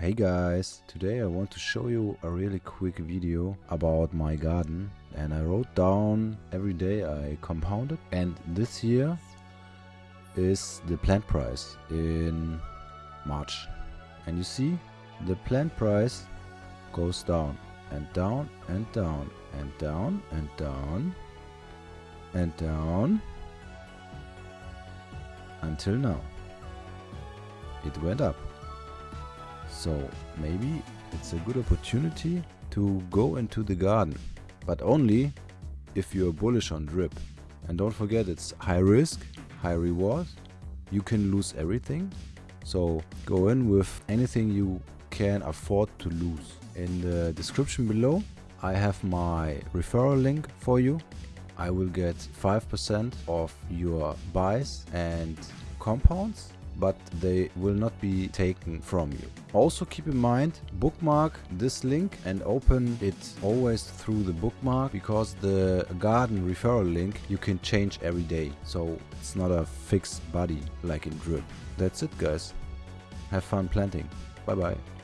Hey guys, today I want to show you a really quick video about my garden. And I wrote down every day I compounded and this year is the plant price in March. And you see the plant price goes down and down and down and down and down and down until now. It went up so maybe it's a good opportunity to go into the garden, but only if you're bullish on drip. And don't forget it's high risk, high reward. You can lose everything. So go in with anything you can afford to lose. In the description below I have my referral link for you. I will get 5% of your buys and compounds but they will not be taken from you. Also keep in mind, bookmark this link and open it always through the bookmark because the garden referral link you can change every day. So it's not a fixed body like in drip. That's it guys. Have fun planting. Bye bye.